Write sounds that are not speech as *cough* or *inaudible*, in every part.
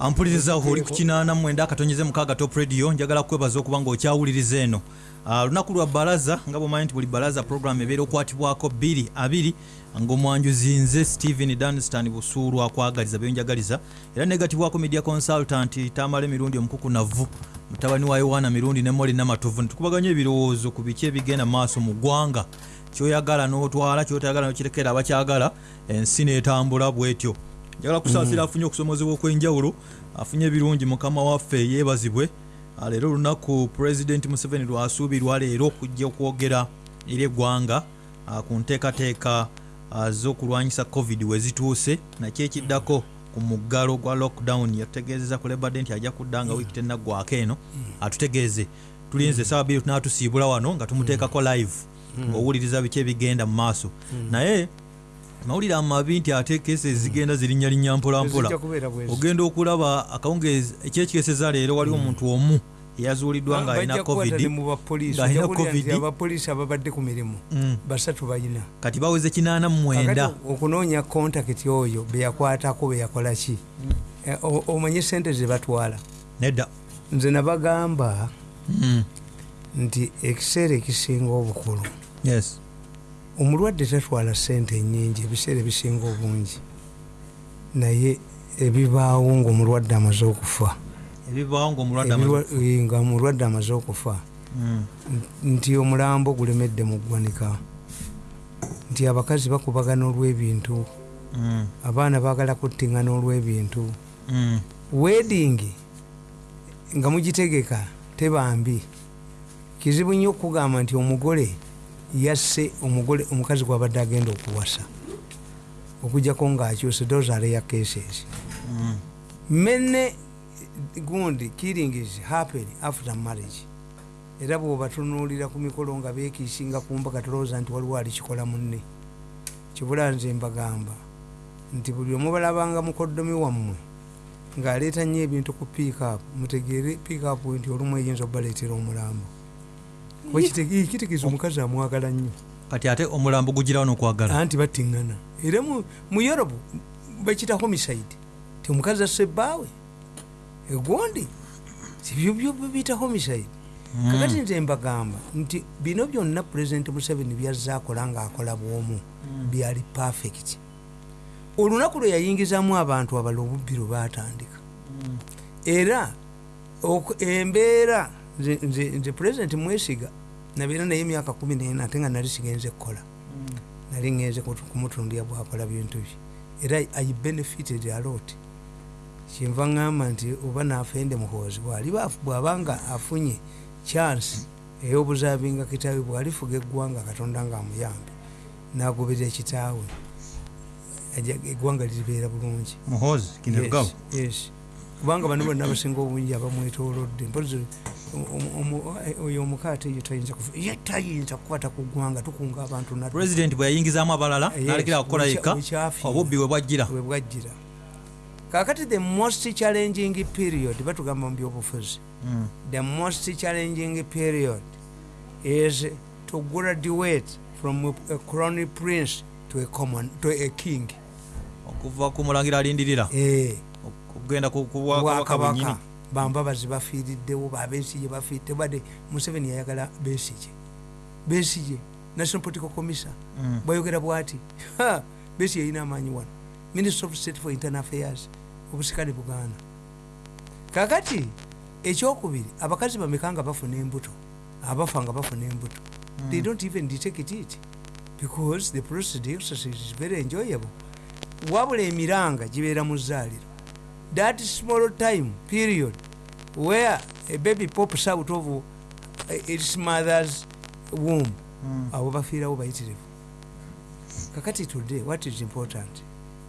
ampuliriza oli ku kinaana mwenda akatonyeze mukaaga top radio njagala kwebaza okuba nga okyawuliriza eno. Ah, lunaku lwa balaza nga bwemanyi nti buli balaza program ebeera okukwatibwako 2 abiri ngaomwanjuzi nze stephen danstan busuulu akwagaliza byonjagaliza era negatibwako media consultant tamala emirundi omukuku navu mutabani wa yowaana mirundi ne moli namatuvu netukubaganya ebirowoozo ku biki ebigenda maaso mu ggwanga. Kyoyagala n'otwala kyotayagala nokirekera abakyagala ensi netambula bwetyo njagala kusaasira afunye okusomozebwa okwenjawulo afunye ebirungi mukama waffe yeebazibwe. Ah, leero olunaku pulezidenti museveni lwasuubirwa leero okujja okwogera eri eggwanga ah, ku nteekateeka ah, z'okulwanyisa covid wezituuse nakyo ekiddako ku muggalo gwa lockdown yatutegeezeza ku lebadde nti ajja kudda nga wiiki tennaggwako eno. Atutegeeze. Tulinze esaawa bbiri tunatusiibula wano nga tumuteekako live ng'owuliriza biki ebigenda mu maaso. Naye mawulire amabi nti ate kesi ezigenda zirinnyalinnya mpolampola. Ogenda okulaba akawungezi ekyekikeseza leero waliwo omuntu omu eyazuuliddwa ng'alina Bajja kukwata covid ne mu bapoliisi ng'alina Ojja kuwulira nti covid abapoliisi ababadde ku mirimu. Mm. basatu balina kati baweze kinaana mu mwenda. Kakati okunoonya kontakiti oyo beyakwatako beyakola ki? Eh, o- omanye sente ze batwala. Nedda. Nze nabagamba nti ekiseera ekisinga obukulu yes omulwadde tatwala sente nyingi ebiseera ebisinga obungi. Naye ebibaawo ngaomulwadde amaze okufa. Nga omulwadde amaze okufa. Mm. nti omulambo gulemedde mu ggwanika. Nti abakazi bakubagana olw'ebintu. Mm. abaana baagala kuttiŋŋana olw'ebintu. Mm. wedding nga mugitegeka tebambi. Kizibu nnyo okugamba nti omugole yasse omugole omukazi gwabadde agenda okuwasa. Okujjako ng'akyuse those are rare cases. Mm. many gundi killing is happen after marriage. Era bwobatunuulira ku mikolo nga bekiisinga ku mbaga tolowooza nti waliwo alikikola munne. Kibula nze mbagamba nti buli omubalabanga mukoddomi wammwe ng'aleeta nnyo ebintu ku piikup mutegeere piikup nti olumu eyinza obaleetera omulambo kitegeeza omukazi amwagala nnyo kati ate omulambo gugirawo n'okwagala anti battiŋŋana era mu- europe bakita homicide ti omukazi asse ebbaawe egondi tibyo byo bita homicide kakati nze mbagamba nti bino byonna pulezidenti museveni byazze akola ng'akola bwomu byali perfect. Olunaku lwe yayingizamu abantu abala obubbi lwe baatandika. Era oku- embeera nze- pulezidenti mwesiga. Nabeera naye emyaka kumi nena ate nga nali sigenze kukola. Nali ngenze kumutundira bwakola bintu bye era i benefited a lot. Kyenva ŋŋamba nti oba naafende muhoozi bw'abanga afunye chance ey'obuzaabinga kitaawe bwalifuga eggwanga katonda ng'amuyambe n'agoberera kitaawe. Ajja- eggwanga liribeera bulungi. Kinerugabo Yes, kubanga bano bonna abasinga obungi abamwetolodde mpozi oyo omukaate eyo tayinza kufa ye tayinza kukwata ku ggwanga tukunga abantu pulezidenti bwe yayingizaamu abalala nalekera kukola bukya- yekka obubbi bwe bwajjira bwe bwajjira kakati the most challenging period batugamba mu byobufuzi Mm. the most challenging period is to graduate from a crown prince to a common to a king okuva ku mulangira alindirira eh okugenda ku ku bwakabaka bwenyini bwakabaka bambabazi bafiiriddewo babesije bafiiridde badde museveni yayagala besije besije national political commission. Mm. bwayogera bwati "Ha, besije yalina amaanyi wano. Minister of state for internal affairs obusikale buganda. Kakati ekyokubiri abakazi bameka nga bafuna embuto abafa nga bafuna embuto. They don't even detect it because the process exercise is very enjoyable. Wabula emiranga gibeera mu zzaaliro that small time period where a baby pops out of uh, its mother's womb Mm. abo bafiirawo bayitirivu. Kakati today what is important?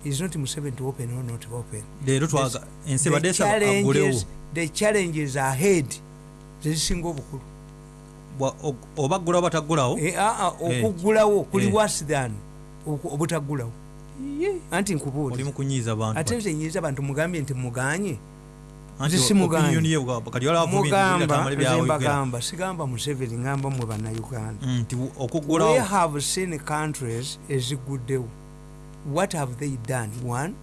Is not museveni to open or not open. Leero twaga ensi The badde esaba agulewo. challenges- the challenges ahead zezisinga obukulu. Oba ggulawo bataggulawo Eh, ah, ah, Eh. okuggulawo kuli Eh. worse than obutaggulawo. Anti bantu ate nze nyiza abantu mugambye nti muganye Anti nze simuganye. opinion ye bwa- kati waliwo avumira mugamba tamale nze byayogera. mbagamba sigamba museveni ngamba mwe bannayuganda Mm, we have seen countries eziguddewo what have they done one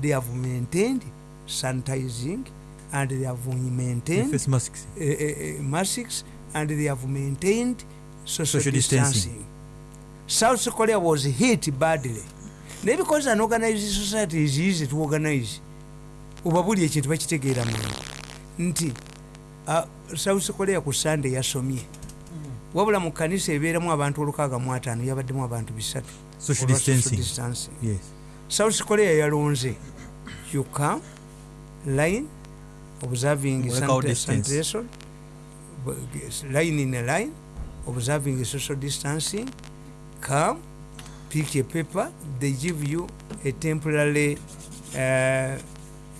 they have maintained sanitizing and they have maintained face masks uh, uh, masks and they have maintained social, Social distancing. distancing. South Korea was hit badly. naye because an organized society is easy to organize oba buli ekintu bakitegeera mangu nti south korea ku sunday yasomye. Wabula mu kanisa ebeeramu abantu olukaaga mu ataano yabaddemu abantu bisatu. South korea yalonze. You come line observing sanitation line in a line observing social distancing. Come pick a paper. They give you a temporary uh,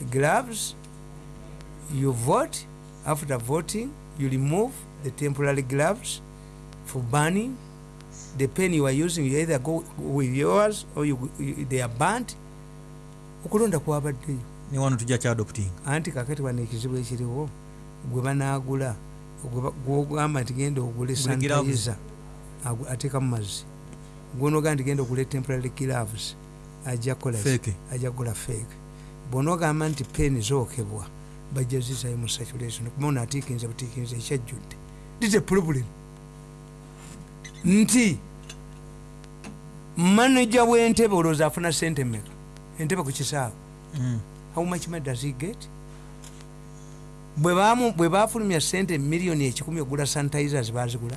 gloves you vote. After voting you remove the temporary gloves for burning the pen you are using you either go with yours or you, you, they are burnt. Okulonda kwabaddeyo ne wano tujja kyadopting anti kakati wano ekizibu ekiriwo gwe banaagula gwogamba nti genda ogule sanitizer agu- ateekamu mazzi. Gwonogaa nti genda ogule temporary gloves ajja kukola? Fake. ajja kugula fake bwonaogamba nti peni zookebwa bajja zizayo mu saturation kuba ono atiikinze butiikinze ekyajjudde a problem. Nti manaja w'entebe olowooza afuna sente mmeka? Entebe ku kisaawe? Mm. how much money does he get? Bwe bafulumya sente miliyoni ekikumi ogula sanitizers bazigula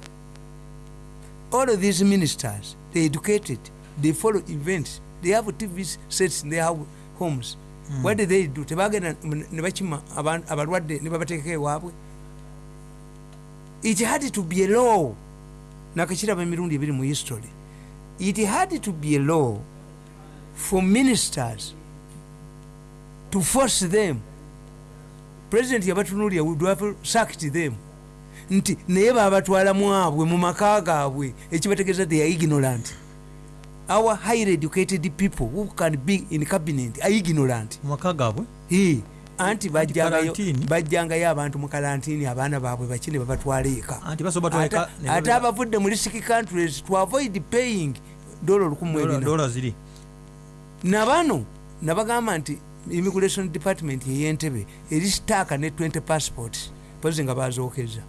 all of these ministers they educated they follow events they have tv sets in their homes. What did they do? Tebagenda m- ne bakima aban- abalwadde ne babateekako ewaabwe. It had to be a law. Nakakiraba emirundi ebiri mu history. It had to be a law for ministers to force them. President yabatunulira would have sacked them. Nti naye babatwalamu abwe mu maka gaabwe. Ekibategeeza they are ignorant our highly educated people who can be in cabinet are ignorant. Maka gaabwe? He, anti bajjangayo bajjangayo abantu mu kalantini abaana baabwe bakine babatwala eka anti basoba Ate- batwaleka ate abavudde mu risiki countries to avoid paying dola olukumu ebina dola ziri. Nabano nabagamba nti immigration department eyentebe eri sitaaka ne 20 passports pozi nga bazookeza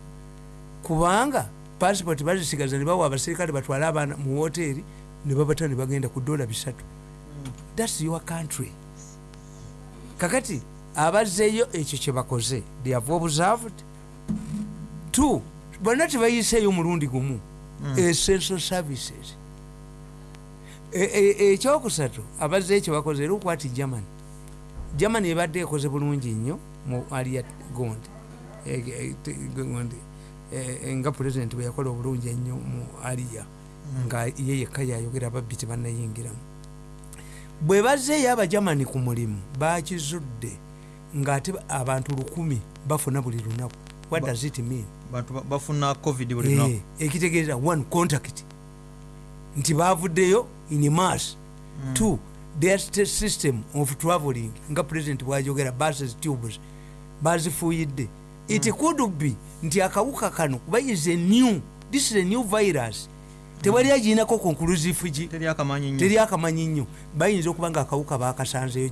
kubanga passport bazisigaza ne bawa abaserikale batwale abaana mu woteeri ne babata ne bagenda ku dola bisatu. Thats your country. Kakati abazzeeyo ekyo kyebakoze they have observed. Two bonna tebayiseeyo omulundi gumu. Essential services. E- e- ekyokusatu abazzeeyo kyebakoze era okwati germany. Germany ebadde ekoze bulungi nnyo mu alia gondi. E- e- E- e- nga president bwe yakola obulungi ennyo mu alia nga ye yekka yayogera ababbi tebannayingiramu bwe bazzeeyo abagermany ku mulimu bakizudde ngaate abantu lukumi bafuna buli lunaku. What does it mean? Bafuna covid buli Eh, lunaku ekitegeeza one contact. Nti bavuddeyo in mass. Two their st- system of traveling nga president bwajogera buses tubes bazifuuyidde. It could be nti akawuka kano kuba is a new this is a new virus tewali agiinako conclusive gi teri akamanyi nnyo. Bayinza okuba nga akawuka bakasanzeyo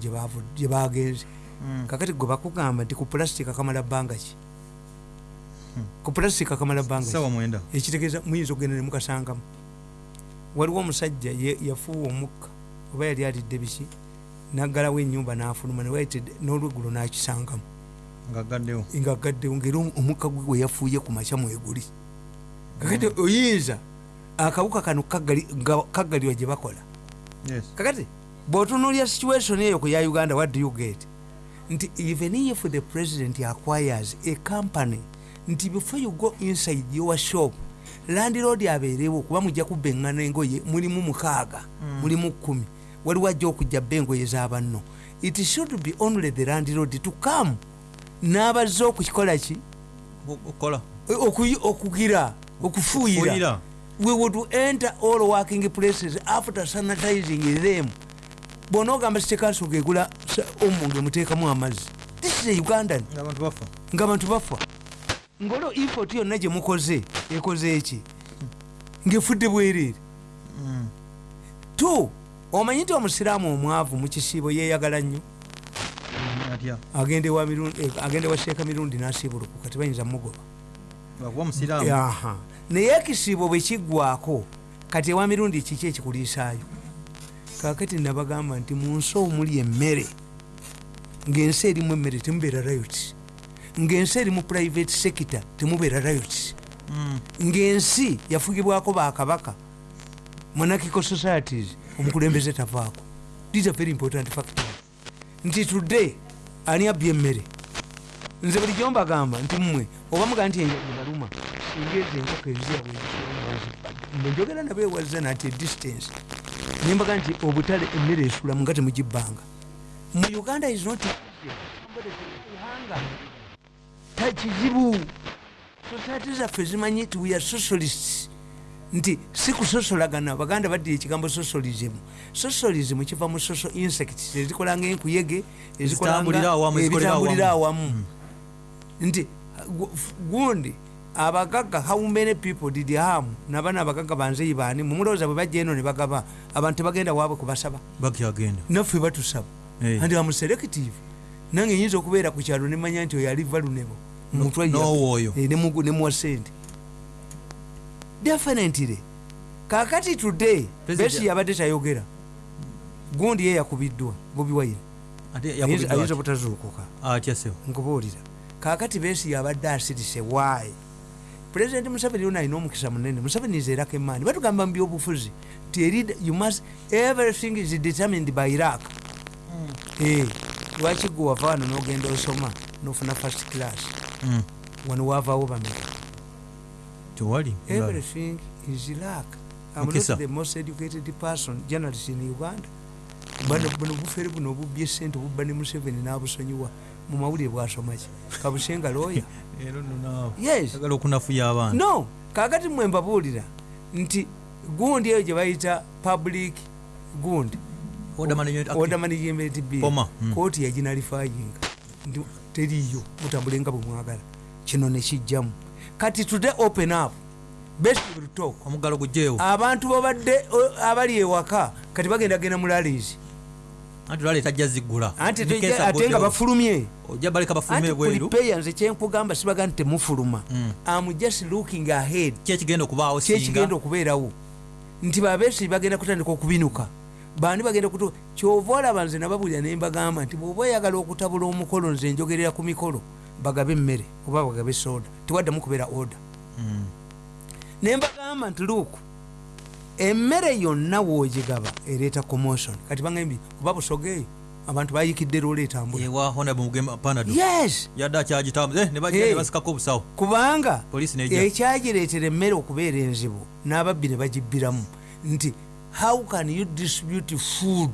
gye bagenze Mm. kakati gwe bakugamba nti ku pulastic kamala bbanga ki? Ku pulastic kamala bbanga ekitegeeza muyinza okugenda nemukasangamu waliwo omusajja yafuuwa omukka oba yali alidde biki? Naggalawo enyumba n'afuluma n'olweggulo n'akisangamu. Nga gaddewo. Nga gaddewo ngaera omukka gwe gwe yafuuye ku makya mweguli. Kakati oyinza akawuka kano kaggalirwa gye bakola. Yes. Kakati bw'otunuulya situation eyo ku ya uganda what do you get? Nti even if the president acquires a company nti before you go inside your shop landlord abeerewo kuba mujja kubba eŋŋana engoye mulimu mukaaga mulimu kumi waliwo ajja okujja bba engoye z'abanno it should be only the landlord to come. N'abazze okukikola ki? Okugira Okufuuyira. We would enter all working places after sanitizing them. Bwonaogamba sitekanso gegula omu ngemuteekamu amazzi. This is a ugandan. Nga abantu bafa. Ngaolwo ifot yonna gye mukoze ekoze eki ng'efudde bwereere. Mm. tu omanyi nti omusiraamu omwavu mu kisiibo yeeyagala nnyo? Agende wa sheeka mirundi n'asiibulukuka tebayinza mugoba. Lwakuba musiraamu aha naye ekisiibo bwe kiggwako kati ewa mirundi kiki ekikuliisaayo? Kakati nabagamba nti mu nsi omuli emmere ng'ensi erimu emmere temubeera rayot ng'ensi eri mu private sector temubeera rayot Mm. ng'ensi yafugibwako bakabaka monarchical societies omukulembeze tavaako. These are very important factors. Nti today ani abbye emmere nze buli gyombagamba nti mmwe oba muga nti enjabaluma singeeza enkoko eziyabwewazi njogera nabo ewazza nati edistance nembaga nti obutale emmere esula munga temugibbanga mu uganda is not takizibu. Society zaffe zimanyi nti we are socialists. Nti si kusosolagana baganda baddira ekigambo socialism. Socialism kiva mu social insects ezikola nga enkuyege Ezitambulira awamu, nti gundi abagagga how many people did harm? Nabana abagagga banzeyi baani mumulowooza bwe bajja eno ne bagaba abantu tebagenda waabwe kubasaba bakyagenda naffe batusaba. Andi amuselective nange nyinza okubeera ku kyalo nemanya nti oyo aliva lunebo mutwa n'owooyo. nemuwa sente definitely. Kakati today besi yabadde tayogera. Gundi ye yakubiddwa bobi ate ayinza obutazuukuka. Nkubuulira kakati besi yabadde asirise waayi pulezidenti museveni yona alina omukisa munene museveni izeerako emaani batugamba mu byobufuzi everything is determined by iraq Eh, lwaki gwe wava wano nogenda osoma nofuna first class? Mm. wano wavaawo bameka tewali everything is iraq I'm not the most educated person journalist in uganda. Bano buno bufere buno obubye sente obubba ne museveni n'abusonyiwa mu mawulire bwasomaki. *laughs* Kabusenga looya no kakati mwe mbabuulira nti gundi eyo gye bayita public gundi. Order Management bill. Poma, mm. kooti yaginalifayinga teriyo mutambule nga bwe mwagala. Kino nekijjamu kati today open up. Omuggalo gujjeewo. Abantu babadde abali ewaka kati bagenda genda mu lalies anti lwaleeta ajja ziggula ate nga bafulumye. Ojja baleka bafulume ebweru nze kyenkugamba sibaga nti temufuluma. Am just looking ahead. Ki ekigenda okubaawo kyekigenda okubeerawo. Nti babeesi bagenda kutandika okubinuka. Bandi bagenda kutu kyova olaba nze nababulira nembagamba nti bwoba oyagala okutabula omukolo nze njogerera ku mikolo bagabe emmere oba bagabe soda tewaddamu kubeera oda Mm. nembagamba nti luuku emmere yonna woogigaba ereeta commotion. Kati bagambye oba busogeeyo abantu bayikidde loola etambula. Ewa honorable mugema panado. Yes! Yadde akyagitamu ne bajja Hey. ne basikako obusawo. Kubanga ekyagireetera emmere okubeera enzibu n'ababbi ne bagibbiramu. Nti how can you distribute food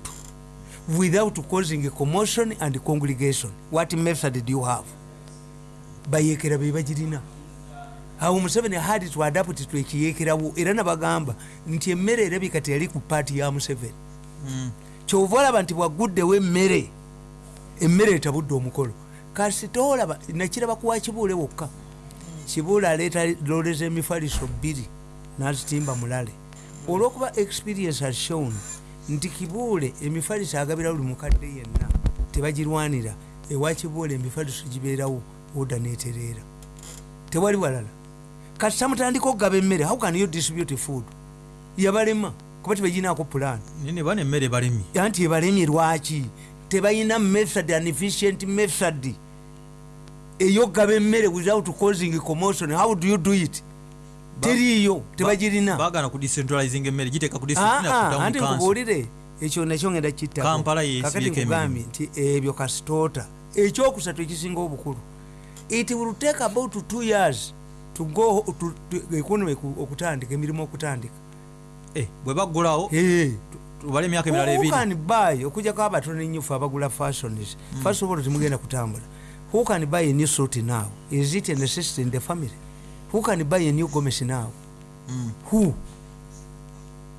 without causing a commotion and congregation? What method do you have? Bayeekera be bagirina awo museveni had to adapt to ekiyeekerawo era nabagamba nti emmere erabika teyali ku paati ya museveni. Mm. kyova olaba nti bwaguddewo emmere emmere etabudde omukolo. Kasita olaba nakiraba kuwa kibuule wokka. Kibuule aleeta loole z'emifaliso bbiri n'azitimba mulale. Olwokuba experience has shown nti kibuule emifaliso agabira buli mukadde yenna tebagirwanira ewa kibuule emifaliso gibeerawo oda netereera. Tewali walala kati tamutandika okugaba emmere how can you distribute food? Yabalema kuba tebaginaako pulaani nene bana emmere balemye anti ebalemye lwaki? Tebalina method an efficient method. Eyogaba emmere without causing commotion how do you do it? Teriiyo tebagirina bagana ku decentralizing emmere giteeka ku Ah, ah, nkubuulire ekyo nakyo ngenda Kampala kittako kakati yeesibyeko nkugambye nti ebyo kasitoota. Ekyokusatu ekisinga obukulu. It will take about two years to go to, to economy ku- okutandika emirimu okutandika. Bwe baggulawo tubale emyaka emirala Who ebiri can buy? Okujjako abatono ennyofu abagula fashions first of all temugenda kutambula. Who can buy a new suit now? Is it a necessity in the family? Who can buy a new gomesi now? Mm. who?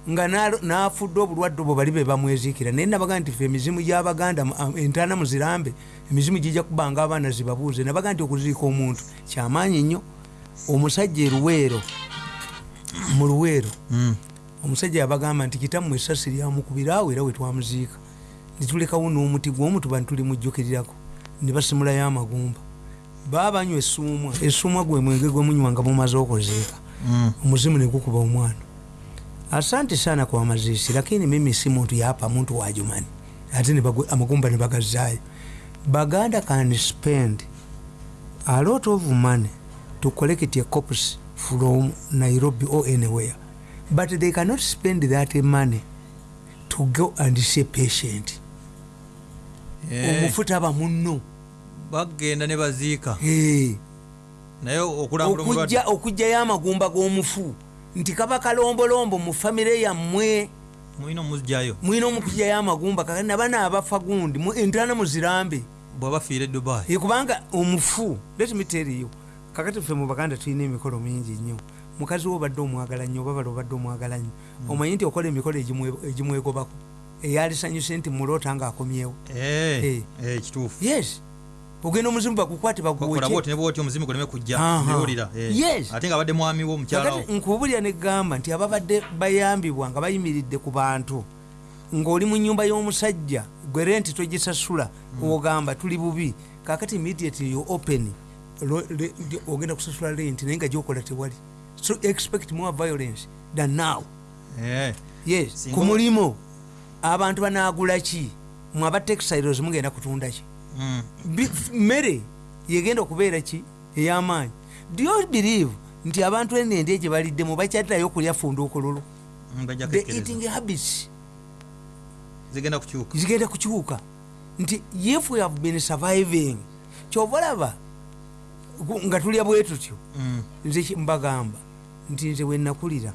Nga nafudde obulwadde obwo bali be bamweziikira. Naye nabaga nti fe emizimu gyabaganda entaana muzirambe emizimu gijja kubanga abaana zibabuuze. Nabaga nti okuziika omuntu kyamaanyi nnyo omusajja eruweero mu luweero Mm. omusajja yabagamba nti kitammwe esasi lyamukubiraawo era wetwamuziika nitulekawo n'omuti gwomutuba nitulimujjukirirako ne basimulayo amagumba. Baba banywa essuumwa essuumwa gwe mwenge gwe munywa nga mumaze okuziika. Mm. omuzimu negukuba omwana. Asante sana kwa mazishi lakini mimi si muntu yapa muntu wajumani ate ne bagu- amagumba ne bagazaayo. Baganda can spend a lot of money to collect a corpus from nairobi or anywhere. But they cannot spend that money to go and see patient. Eh, omufu taba munno. Bagenda ne baziika. Hey. naye okulambula okujjayo amagumba g'omufu nti kaba kalombolombo mu famire yammwe. Mulina omuzjayo mwina omukujjayo amagumba kakati nabana abafa gundi entaana muzirambe. Bwaba fiire e dubai. Eh, kubanga omufu letimitiriyo kakati ffe mu baganda tulina emikolo mingi nnyo. Mukazi wo obadde omwagala nnyo oba bali obadde omwagala nnyo. Omanyi nti okola emikolo egimwe- egimwegobako? Eyalisanyuse nti muloota ngaakomyewo Eh, Eh. eh, kituufu. Yes. Ogenda omuzimu bagukwate kola baguwoke bwoti ne bwoti omuzimu guleme kujja Aha. mbiwulira Yes. ate nga abadde mwami wo omukyalawo nkubulya negamba nti ababadde bayambibwa nga bayimiridde ku bantu ng'oli mu nyumba y'omusajja gwe renti togisasula ogamba tuli bubi. Kakati immediately you open ogenda kusasula renti naye nga gyokola tewali. So expect more violence than now. Eh, yes Singa ku mulimu abantu banaagula ki? Mwaba textiles mugenda kutunda ki? Mm. Mmere yegenda okubeera ki? Ey'amaanyi. Do you believe nti abantu enende gye baliddemu bakyatirayo okulya funda okululu Mm, the eating habits zigenda kukyuka. kukyuka. Nti if we have been surviving kyova olaba gu- nga tulya bwe tutyo Mm. nze mbagamba nti nze wenakulira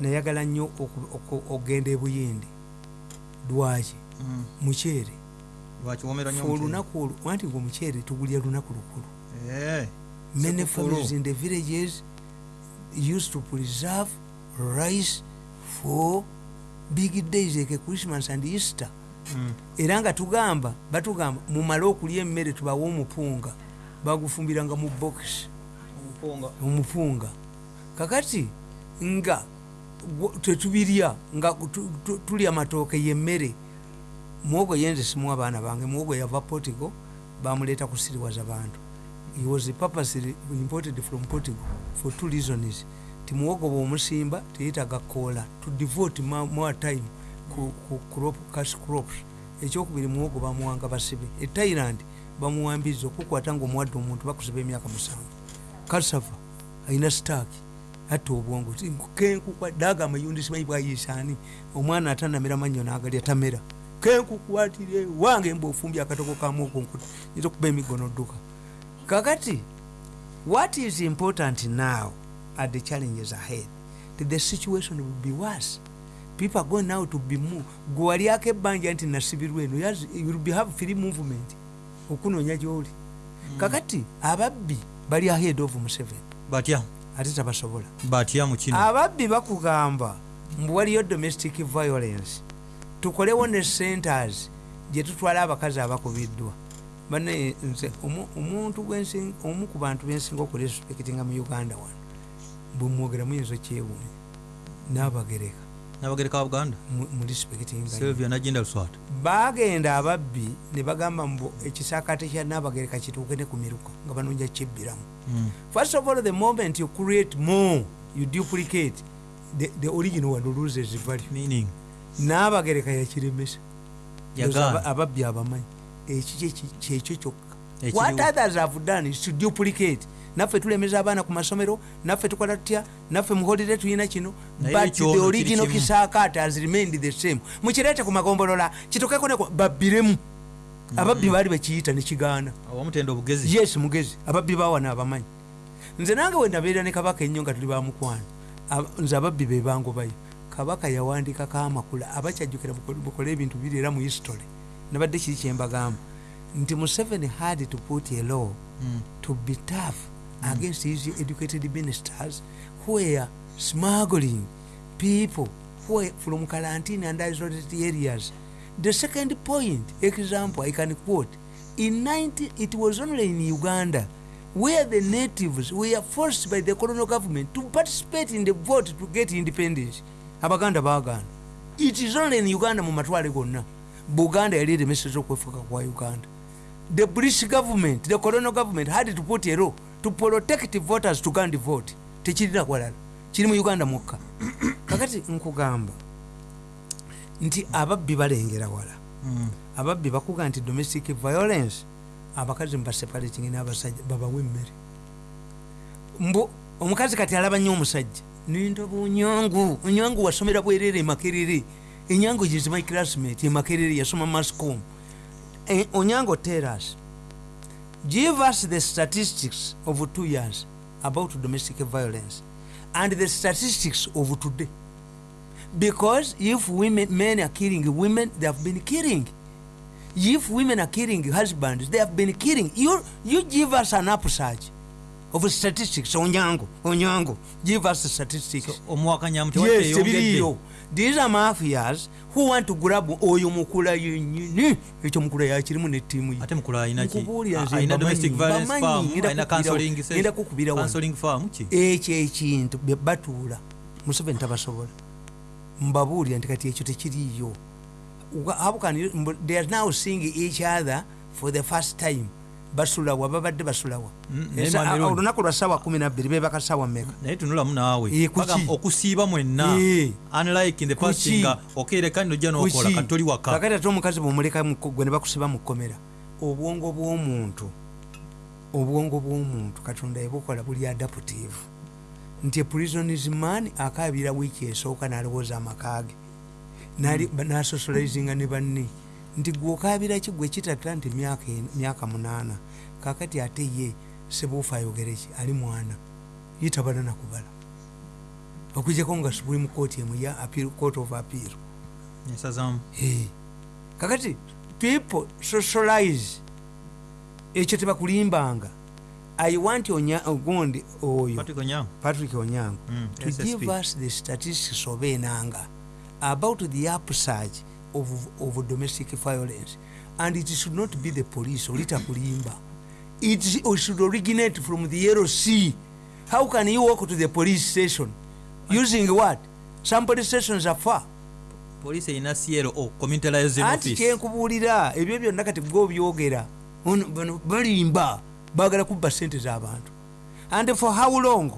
nayagala nnyo oku- oku- okugenda ebuyindi lwaki Mm. mukyere omukyere. olunaku olwo anti ngaomukyere tugulya lunaku lukulu Eh, many families in the villages used to preserve rice for big days like christmas and easter mm. era nga tugamba batugamba mumale okulya emmere tubawe omupunga bagufumbiranga mu bokisi Omupunga. kakati nga tetubirya nga tu- tu- tulya matooke yemmere. Muwogo yenze simu abaana bange muwogo yava potigo bamuleeta kusiriwaza bantu. He was purposely imported from portugal for two reasons. Ti muwogo bwomusimba teyitaga koola. To devote more time ku crop, cash crops. Ekyokubiri muwogo bamuwanga basibe. E thailand bamuwambiza okukwata ngaomuwadde omuntu bakusiba emyaka musanvu. Kasava alina sitaaki atta obwongo Ti kenkukwa daga amayundi simanyi bwayisaani omwana atanamera mannyo nagalya tamera. Kenkukwatire wange mbaofumbye akatoko kamuokonkuta nyinza okuba emigono dduka. Kakati what is important now are the challenges ahead. That the situation will be worse. People are going now to be move gwe walyako ebbanja nti nasibirwa eno you will be have free movement okunoonya gyoli. Kakati ababbi bali ahead of museveni. Batya? Ate tabasobola. Batya mu kino? Ababbi bakugamba mbu waliyo domestic violence. Tukolewo ne centers gye tutwala abakazi abakubiddwa. Bane nze omu- omuntu omu ku bantu bensinga okurespektinga mu uganda wano bwemwogera muyinza okyewuunya nabagereka nabagereka wa buganda? Murespektinga sylvia nagenda luswata bagenda ababbi ne bagamba mbu ekisakate kya nabagereka kituuke ne ku miruka nga banonja kibbiramu Mm. first of all the moment you create more you duplicate the, the original one loses value. Meaning? Nabagereka yakiremesa. Ababbi abamanyi. Ekyo kyekyo kyokka. What others have done is to duplicate naffe tulemeza abaana ku masomero naffe tukola tutya naffe muholire tulina kino but the original kisaakaate has remained the same. Mukireete ku magombolola kitokeko neko babbiremu. Ababbi baali bakiyita nekigaana yes mugezi. Ababbi bawana abamanyi nze nange wendabeera ne kabaka ennyo nga tuli bamukwano Aba- nze ababbi be bangobayo kabaka yawandikako amakula abakyajjukira bukole ebintu biri era mu history. Nabadde kiri kyembagamba nti museveni had to put a law Mm. to be tough against his educated ministers where smuggling people where from quarantine and isolated areas. The second point example i can quote. In 90 it was only in uganda where the natives were forced by the colonial government to participate in the vote to get independence. Abaganda baganda it is only in uganda mu matwale gonna. Buganda yali kwa uganda. The british government the colonial government had to put a law to protect voters to go and vote tekirira walala kiri mu uganda mukka. *clears throat* Kakati nkugamba nti ababbi balengera wala. Mm. ababbi bakuga nti domestic violence abakazi mubaseparating n'abasajja babawe emmere mbu omukazi kati alaba nnyo omusajja nindoba onyangu onyangu wasomera bwerere emakerere enyangu is my classmate emakerere yasoma mascom Eh, onyango tell us give us the statistics of two years about domestic violence and the statistics of today. Because if women men are killing women they have been killing. If women are killing husbands they have been killing. You you give us an upsurge of statistics. Onyango onyango. Give us the statistics. Omuwakanyamu yes tewateyongedde tebiriyo these are mafias who want to grab oyo mukula yenyini ekyo mukula yakirimu netiimu ye ate mukula ngenda alina kukubira- ekyo ekintu batuula. Museveni tabasobola mbabuulira nti kati ekyo tekiriyo Wa- how can you- they are now seeing each other for the first time basulawa babadde basulawa. Mm, a- olunaku lwa saawa 12 bebaka saawa meka naye tunulamu naawe. Okusiiba mwenna. Unlike in the past nga okereka nojja nokola Kuki? kati toli waka. Kakati ate omukazi bwomuleka mu- gwe ne bakusiba mu kkomera obwongo bw'omuntu obwongo bw'omuntu katonda yebukola buli adaptive. Nti eprisonis man akabira wiiki esooka n'alowooza amakage nasocializinga ne banne nti gwe okabira ki gwe kitatira nti myaka munaana kakati ate ye sebuufa ayogereki ali mwana. Yitabala nakubala okwijjako nga supreme court emu ya appeal, court of appeal. Hey. kakati people socialize. Ekyo tebakulimbanga. I want ogundi oyo. Patrick onyango. Mm, to give us the statistics of enanga about the upsurge of, of domestic violence. And it should not be the police olitakulimba it should originate from the sea. How can you walk to the police station? Using what? Some police stations are far. Poliisi erina clo community liaison office. kyenkubuulira ebyo byonna kati gwe obyogera balimba bagala kubba sente z'abantu and for how long?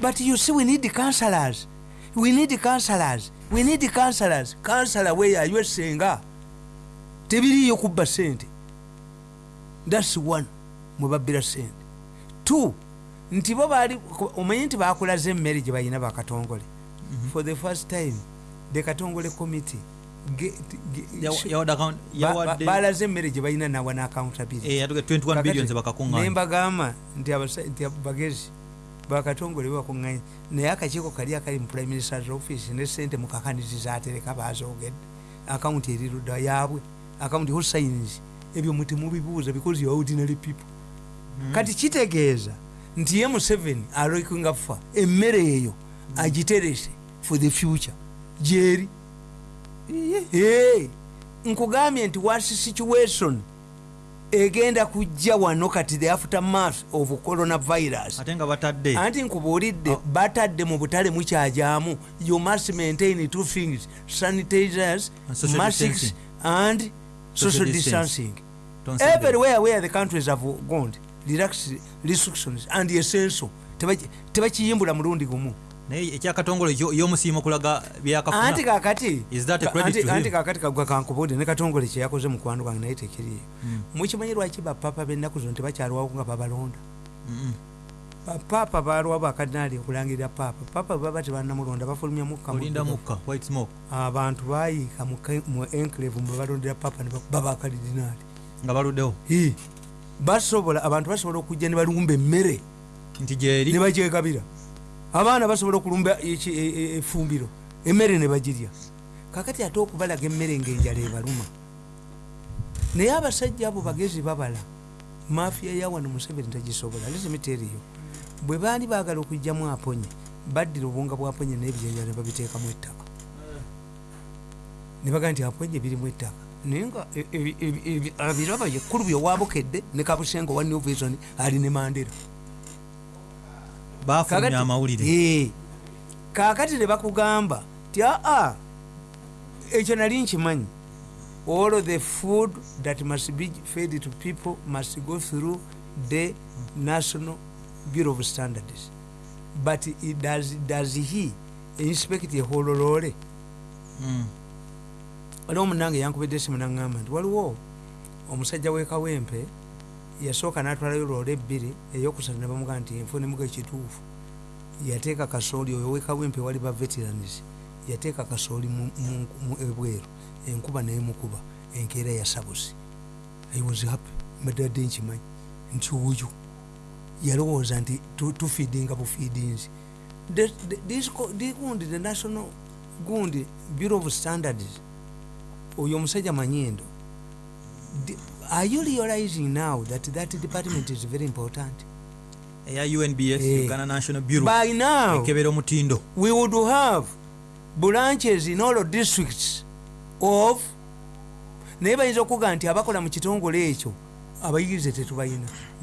But you see we need counselors. We need counselors we need counselors. Counselor weyayo esenga tebiriyo kubba sente. Thats one mwebabbira sente. Two nti bo baali omanyi nti bakulaze emmere gye balina bakatongole for the first time the katongole committee balaze emmere gye balina nawa ne accountability. Yatuge 21 billions ne bakakuŋŋaanya mbagamba nti abasa- nti bagezi bakatongole bakuŋŋanya naye akakiiko kali akali mu prime ministers office ne sente mukakanizi zatereka bazogedde akawunti erirudda yaabwe. Akawunti hosines ebyo mutemubibuuza because you ordinary people. Kati kitegeeza nti ye museveni aloikinga fa emmere eyo agiterese for the future. Gyeri. Nkugambye nti wasi situation egenda kujja wano kati the aftermath of coronavirus. Ate nga batadde. Anti nkubuulidde batadde mu butale mukyajaamu. You must maintain two things sanitizers masks distancing. and social distancing. Everywhere where the countries have gone relax restrictions and essential. Tebaki- tebakiyimbula mulundi gumu naye ekyakatongole y'omusiimo okulaga anti byakafuna kakati kagwa kankubuulire ne katongole kyeyakoze mukwano gwange naye tekiriyo. Mukimanyi lwaki bapapa b'ennaku zino tebakyalwawo nga babalonda? Mm-mm. bapaapa balwawo bakadinaali okulangirira paapa paapa bwe baba tebanamulonda bafulumya abantu bayiika mu enclave mwe balondera paapa ne baba bakadinaali nga baluddewo. Basobola abantu basobola okujja ne balumba emmere nti gyeri? ne bagyegabira abaana basobola okulumba eki- e- e- efumbiro emmere ne bagirya. Kakati ate okubalaga emmere ngaenjala ebaluma. Naye abasajja abo bagezi babala mafiya yawano museveni tagisobola lesemiteeriyo bwe baali baagala okugjamu aponye baddira obwonga bwaponye n'ebyenjala ne babiteekamu ettaka. Ne bagaa nti aponye birimu ettaka. Naye nga e- e- e- e- abiraba yekkulu byowabukedde ne kabusenga owa new vision ali ne mandera bafulumya amawulire. Kaakati ne bakugamba ti aa ekyo nali nkimanyi. All the food that must be fed to people must go through the national bureau of standards. But it does, does he inspect ehololole Mm. waliwo munange yankubidde esimu naŋŋamba nti waliwo omusajja w'ekawempe yasooka n'atwalayo loola ebbiri eyokusatu ne bamugaa nti enfunimuga ekituufu. Yateeka kasooli oyo w'ekawempe wali ba veteranis yateeka kasooli ebweru enkuba neemukuba enkeera yasabusi i was happy mbadde adde nkimanyi nti oyo yalowooza nti tu- tufiidinga bufiidinzi gundi the national gundi bureau of standards oyo omusajja manyindo are you realizing now that that department is very important? Eya unbs Eh. uganda national bureau by now ekebera omutindo. we would have branches in all districts of naye bayinza okuga nti abakola mu kitongole ekyo abayigirize tetubayina